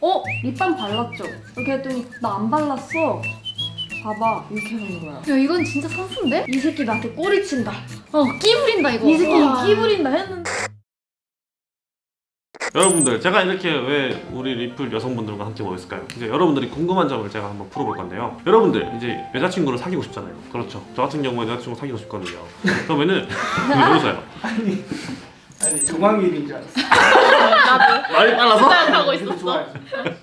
어? 립밤 발랐죠? 이렇게 했더니 나 안 발랐어. 봐봐 이렇게 하는 거야. 야 이건 진짜 선수인데? 이 새끼 나한테 꼬리 친다. 어 끼부린다 이거 이 새끼 와. 끼 부린다 했는데 여러분들 제가 이렇게 왜 우리 리플 여성분들과 함께 모였을까요? 이제 여러분들이 궁금한 점을 제가 한번 풀어볼 건데요 여러분들 이제 여자친구를 사귀고 싶잖아요 그렇죠 저 같은 경우에 여자친구 사귀고 싶거든요 그러면은 왜 웃어요? 아니 조광일인 줄 알았어. 말이 빨라서? 하고 좋아요.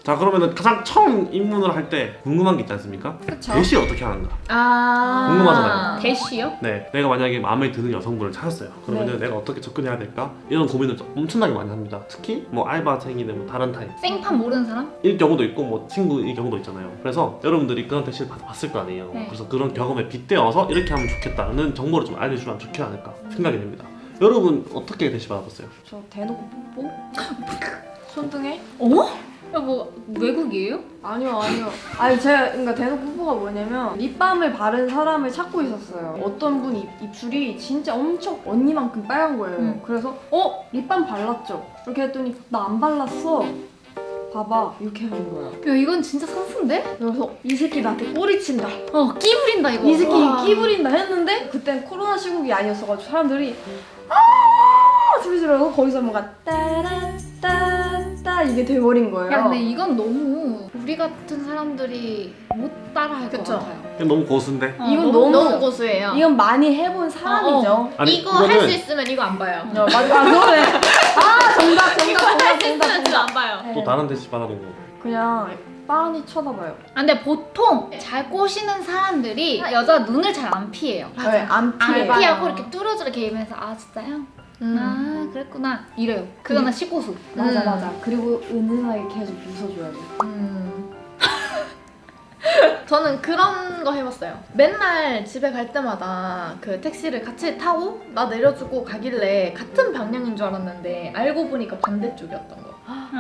자 그러면은 가장 처음 입문을 할 때 궁금한 게 있지 않습니까? 그쵸? 대시 어떻게 하는가? 아 궁금하잖아요. 대시요? 네 내가 만약에 마음에 드는 여성분을 찾았어요 그러면은 네. 내가 어떻게 접근해야 될까? 이런 고민을 좀 엄청나게 많이 합니다 특히 뭐 알바생이든 뭐 다른 타입 생판 모르는 사람? 일 경우도 있고 뭐 친구일 경우도 있잖아요. 그래서 여러분들이 그런 대시를 받- 봤을 거 아니에요. 네. 그래서 그런 경험에 빗대어서 이렇게 하면 좋겠다는 정보를 좀 알려주면 좋지 않을까 생각이 됩니다. 여러분 어떻게 대시 받아봤어요? 저 대놓고 뽀뽀? 손등에? 어? 야뭐 외국이에요? 아니요 아니요 아니 제가 그러니까 대놓고 뽀뽀가 뭐냐면 립밤을 바른 사람을 찾고 있었어요 어떤 분 입, 입술이 진짜 엄청 언니만큼 빨간 거예요 음. 그래서 어? 립밤 발랐죠? 이렇게 했더니 나 안 발랐어 봐봐 이렇게 하는 거야 야 이건 진짜 선수인데? 그래서 이 새끼 나한테 꼬리 친다 어 끼부린다 이거 이 새끼 와. 끼 부린다 했는데 그땐 코로나 시국이 아니었어가지고 사람들이 아 소리 지르고 거기서 뭔가 따라따따 이게 돼버린 거예요 야 근데 이건 너무 우리 같은 사람들이 못 따라할 것 그쵸? 같아요 이건 너무 고수인데. 어, 이건 너무- 너무 고수예요. 이건 많이 해본 사람이죠 아니 이거 할수 이거는 있으면 이거 안 봐요. 어, 맞아 아 그러네 아 정답 이거 정답 할 정답 수 정답 정답. 또 다른 대시 받아본 거. 그냥 빤히 쳐다봐요 아, 근데 보통 잘 꼬시는 사람들이 여자 눈을 잘 안 피해요 네, 안안 피해 맞아요. 피하고 이렇게 뚫어져라 게임에서 아 진짜요? 음. 아 그랬구나 이래요 그거는 시고수 맞아 음. 맞아 그리고 은은하게 계속 웃어줘야 돼 음. 저는 그런 거 해봤어요. 맨날 집에 갈 때마다 그 택시를 같이 타고 나 내려주고 가길래 같은 방향인 줄 알았는데 알고 보니까 반대쪽이었던 거.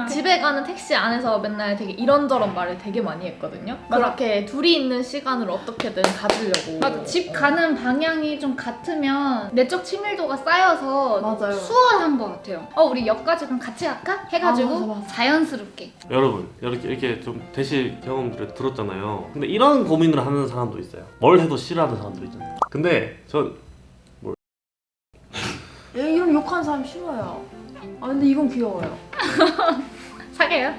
집에 가는 택시 안에서 맨날 되게 이런저런 말을 되게 많이 했거든요. 그렇게 둘이 있는 시간을 어떻게든 가지려고. 맞아 집 가는 방향이 좀 같으면 내적 친밀도가 쌓여서 맞아요. 수월한 것 같아요 어 우리 역까지 그럼 같이 갈까? 해가지고 아, 맞아, 맞아. 자연스럽게 여러분 이렇게 이렇게 좀 대시 경험들을 들었잖아요. 근데 이런 고민을 하는 사람도 있어요. 뭘 해도 싫어하는 사람도 있잖아요. 근데 전얘 이런 욕하는 사람 싫어요 아 근데 이건 귀여워요 사겨요?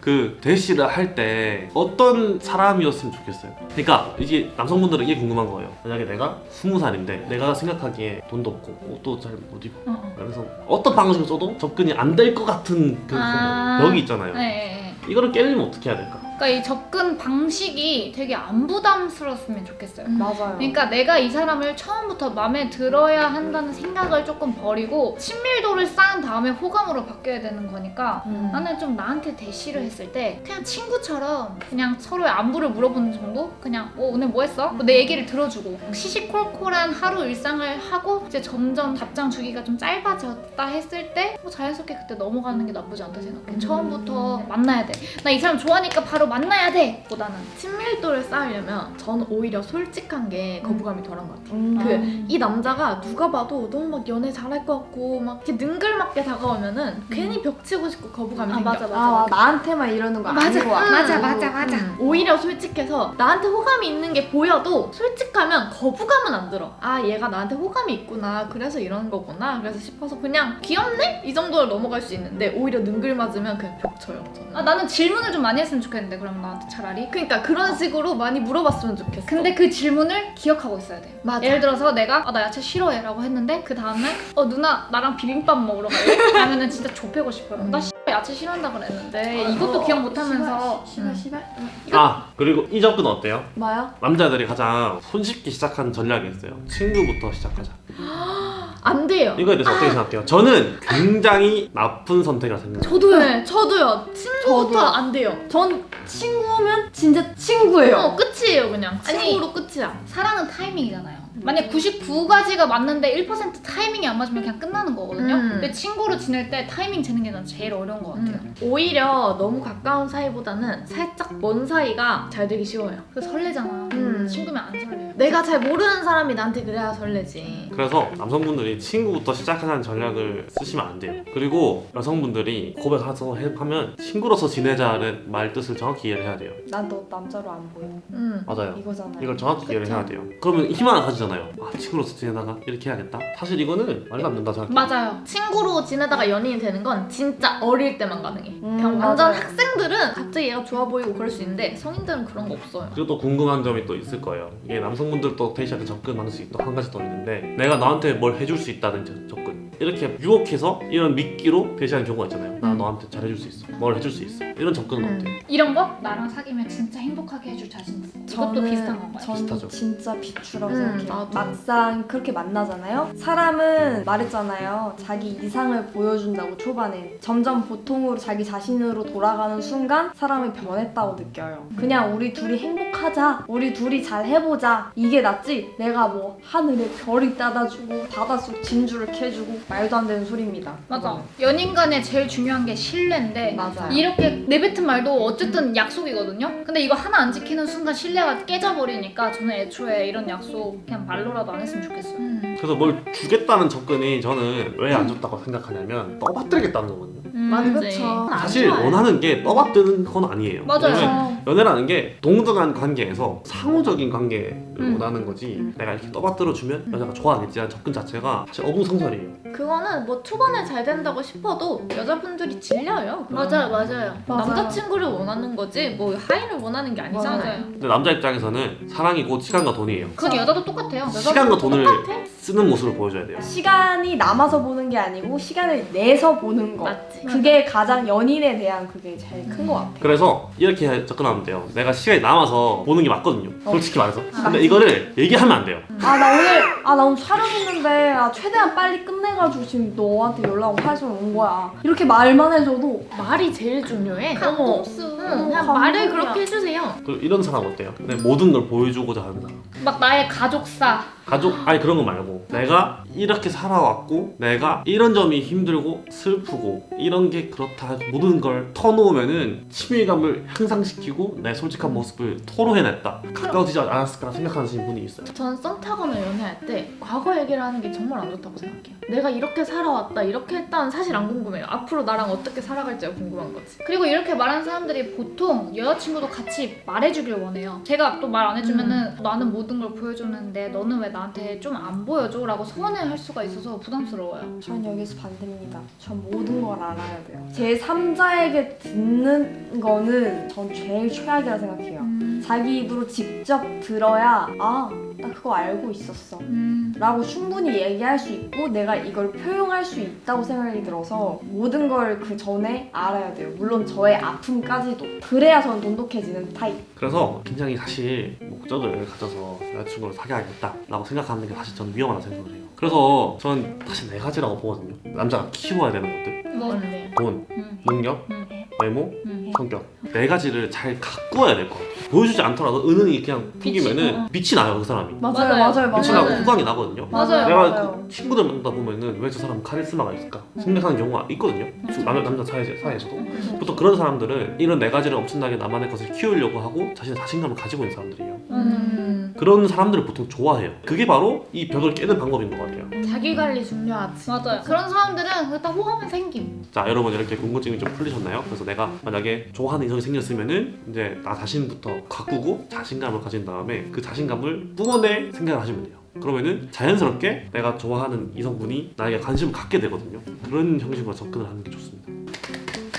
그 대시를 할 때 어떤 사람이었으면 좋겠어요. 그러니까 이게 남성분들은 이게 궁금한 거예요. 만약에 내가 스무 살인데 내가 생각하기에 돈도 없고 옷도 잘 못 입고 어, 어. 그래서 어떤 방식을 써도 접근이 안 될 것 같은 그 아. 벽이 있잖아요. 네, 네, 네. 이거를 깨려면 어떻게 해야 될까? 그러니까 이 접근 방식이 되게 안 부담스러웠으면 좋겠어요 음. 맞아요 그러니까 내가 이 사람을 처음부터 마음에 들어야 한다는 생각을 조금 버리고 친밀도를 쌓은 다음에 호감으로 바뀌어야 되는 거니까 음. 나는 좀 나한테 대시를 했을 때 그냥 친구처럼 그냥 서로의 안부를 물어보는 정도? 그냥 어, 오늘 뭐 했어? 뭐 내 얘기를 들어주고 시시콜콜한 하루 일상을 하고 이제 점점 답장 주기가 좀 짧아졌다 했을 때 뭐 자연스럽게 그때 넘어가는 게 나쁘지 않다 생각해 음. 처음부터 만나야 돼 나 이 사람 좋아하니까 바로 만나야 돼 보다는 친밀도를 쌓으려면 저는 오히려 솔직한 게 거부감이 덜한 것 같아요. 음. 그이 남자가 누가 봐도 너무 막 연애 잘할 것 같고 막 이렇게 능글맞게 다가오면 은 괜히 벽치고 싶고 거부감이 아, 생겨. 맞아, 맞아. 아 나한테만 이러는 거 맞아. 아니고 맞아, 맞아, 맞아. 음, 오히려 솔직해서 나한테 호감이 있는 게 보여도 솔직하면 거부감은 안 들어. 아 얘가 나한테 호감이 있구나. 그래서 이러는 거구나. 그래서 싶어서 그냥 귀엽네 이 정도로 넘어갈 수 있는데 오히려 능글 맞으면 그냥 벽쳐요. 저는. 아, 나는 질문을 좀 많이 했으면 좋겠는데 그럼 나한테 차라리 그러니까 그런 식으로 많이 물어봤으면 좋겠어. 근데 그 질문을 기억하고 있어야 돼요 맞아. 예를 들어서 내가 아, 나 야채 싫어해 라고 했는데 그 다음날 어 누나 나랑 비빔밥 먹으러 갈래? 하면은 진짜 좁히고 싶어요 나 씨, 야채 싫어한다 그랬는데 이것도 기억 못하면서 시발 시발 아 그리고 이 접근 어때요? 뭐요? 남자들이 가장 손쉽게 시작하는 전략이 있어요. 친구부터 시작하자. 안 돼요. 이거에 대해서 어떻게 생각해요? 저는 굉장히 나쁜 선택이라 생각해요. 저도요. 네, 저도요. 친구부터 저도요. 안 돼요. 전 친구면 진짜 친구예요 어 끝이에요 그냥. 아니, 친구로 끝이야. 사랑은 타이밍이잖아요 만약 99가지가 맞는데 1% 타이밍이 안 맞으면 그냥 끝나는 거거든요 음. 근데 친구로 지낼 때 타이밍 재는 게 난 제일 어려운 것 같아요 음. 오히려 너무 가까운 사이보다는 살짝 먼 사이가 잘 되기 쉬워요. 그래서 설레잖아 음. 친구면 안 설레요 내가 잘 모르는 사람이 나한테 그래야 설레지. 그래서 남성분들이 친구부터 시작하는 전략을 쓰시면 안 돼요. 그리고 여성분들이 고백해서 해- 하면 친구로서 지내자는 말 뜻을 정확히 이해를 해야 돼요. 난 너 남자로 안 보여. 음. 맞아요. 이거잖아요. 이걸 정확히 이해를 해야 돼요. 그러면 희망을 가지잖아요. 아 친구로서 지내다가 이렇게 해야겠다. 사실 이거는 말도 안 된다 생각해요. 맞아요. 친구로 지내다가 연인이 되는 건 진짜 어릴 때만 가능해. 음, 그냥 완전 맞아요. 학생들은 갑자기 얘가 좋아 보이고 그럴 수 있는데 성인들은 그런 거 없어요. 그리고 또 궁금한 점이 또 있을 거예요. 이게 남성분들도 데이트할 때 접근 방식이 또 한 가지 더 있는데 내가 너한테 뭘 해줄 수 있다는 저- 접근 이렇게 유혹해서 이런 미끼로 대시하는 경우가 있잖아요. 나 음. 너한테 잘해줄 수 있어. 뭘 해줄 수 있어. 이런 접근은 음. 어때요? 이런 거 나랑 사귀면 진짜 행복하게 해줄 자신 있어. 이것도 저는- 비슷한 건가요? 저는 비슷하죠. 진짜 비추라고 음, 생각해요. 나도. 막상 그렇게 만나잖아요. 사람은 말했잖아요. 자기 이상을 보여준다고 초반에 점점 보통으로 자기 자신으로 돌아가는 순간 사람이 변했다고 느껴요. 그냥 우리 둘이 행복하자. 우리 둘이 잘 해보자. 이게 낫지. 내가 뭐 하늘에 별이 따다주고 바닷속 진주를 캐주고 말도 안 되는 소리입니다. 맞아. 연인 간에 제일 중요한 게 신뢰인데 맞아요. 이렇게 내뱉은 말도 어쨌든 약속이거든요. 근데 이거 하나 안 지키는 순간 신뢰 가 깨져버리니까 저는 애초에 이런 약속 그냥 말로라도 안 했으면 좋겠어요. 음. 그래서 뭘 주겠다는 접근이 저는 왜안 좋다고 생각하냐면 떠받들겠다는 거거든요. 음, 맞아. 그쵸. 안 사실. 원하는 게 떠받드는 건 아니에요. 맞아요. 연애라는 게 동등한 관계에서 상호적인 관계를 음. 원하는 거지 음. 내가 이렇게 떠받들어 주면 여자가 좋아하겠지라는 접근 자체가 사실 어불성설이에요. 그거는 뭐 초반에 잘 된다고 싶어도 여자분들이 질려요. 맞아요, 맞아요. 맞아요. 남자친구를 원하는 거지 뭐 하이를 원하는 게 아니잖아요. 맞아요. 근데 남자 입장에서는 사랑이 곧 시간과 돈이에요. 그건 여자도 똑같아요. 시간과 돈을 똑같아? 쓰는 모습을 보여줘야 돼요. 시간이 남아서 보는 게 아니고 시간을 내서 보는 거. 맞지. 그게 가장 연인에 대한 그게 제일 큰것 같아요. 그래서 이렇게 접근하면 돼요. 내가 시간이 남아서 보는 게 맞거든요. 솔직히 말해서. 근데 맞지. 이거를 얘기하면 안 돼요. 아나 오늘 아나 오늘 촬영 있는데 아 최대한 빨리 끝내가지고 지금 너한테 연락 해서 온 거야. 이렇게 말만 해줘도 말이 제일 중요해. 감동수. 응, 그냥 감동이야. 말을 그렇게 해주세요. 그리고 이런 사람 어때요? 내 모든 걸 보여주고자 하는 사람. 막 나의 가족사. 가족 아니 그런 거 말고. 내가 이렇게 살아왔고 내가 이런 점이 힘들고 슬프고 이런 게 그렇다 모든 걸 터놓으면은 친밀감을 향상시키고 내 솔직한 모습을 토로해냈다 가까워지지 않았을까 생각하시는 분이 있어요 전썸 타거나 연애할 때 과거 얘기를 하는 게 정말 안 좋다고 생각해요. 내가 이렇게 살아왔다, 이렇게 했다는 사실 안 궁금해요. 앞으로 나랑 어떻게 살아갈지가 궁금한 거지. 그리고 이렇게 말하는 사람들이 보통 여자친구도 같이 말해주길 원해요. 제가 또 말 안 해주면은 나는 모든 걸 보여줬는데 너는 왜 나한테 좀 안 보여줘? 라고 서운해 할 수가 있어서 부담스러워요. 전 여기서 반대입니다. 전 모든 걸 알아야 돼요. 제 3자에게 듣는 거는 전 제일 최악이라 생각해요. 음. 자기 입으로 직접 들어야 아, 나 그거 알고 있었어. 음. 라고 충분히 얘기할 수 있고 내가 이걸 표현할 수 있다고 생각이 들어서 모든 걸 그 전에 알아야 돼요. 물론 저의 아픔까지도. 그래야 저는 돈독해지는 타입. 그래서 굉장히 사실 목적을 가져서 여자친구를 사귀어야겠다 라고 생각하는 게 사실 저는 위험하다고 생각을 해요 그래서 저는 사실 네 가지라고 보거든요 남자가 키워야 되는 것들 뭐. 뭔데? 돈, 음. 능력, 음. 외모, 음. 성격 네 가지를 잘 가꾸어야 될 것 같아요 보여주지 않더라도 은은히 그냥 풍기면은 어. 빛이 나요 그 사람이 맞아요, 맞아요. 맞아요, 빛이. 나고 후광이 나거든요 맞아요. 내가 맞아요. 그 친구들 만나다 보면은 왜 저 사람 카리스마가 있을까 생각하는 경우가 있거든요. 남자 남자 사이 사이에서도 보통 그런 사람들은 이런 네 가지를 엄청나게 나만의 것을 키우려고 하고 자신의 자신감을 가지고 있는 사람들이에요. 음. 그런 사람들을 보통 좋아해요. 그게 바로 이 벽을 깨는 방법인 것 같아요. 자기 관리 중요하지. 맞아요. 그런 사람들은 일단 호감은 생김. 자 여러분 이렇게 궁금증이 좀 풀리셨나요? 그래서 내가 만약에 좋아하는 이성이 생겼으면은 이제 나 자신부터 가꾸고 자신감을 가진 다음에 그 자신감을 뿜어낼 생각을 하시면 돼요. 그러면은 자연스럽게 내가 좋아하는 이성분이 나에게 관심을 갖게 되거든요. 그런 형식으로 접근을 하는 게 좋습니다.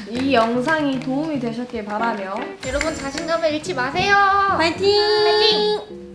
이 영상이 도움이 되셨길 바라며 여러분 자신감을 잃지 마세요. 파이팅! 파이팅!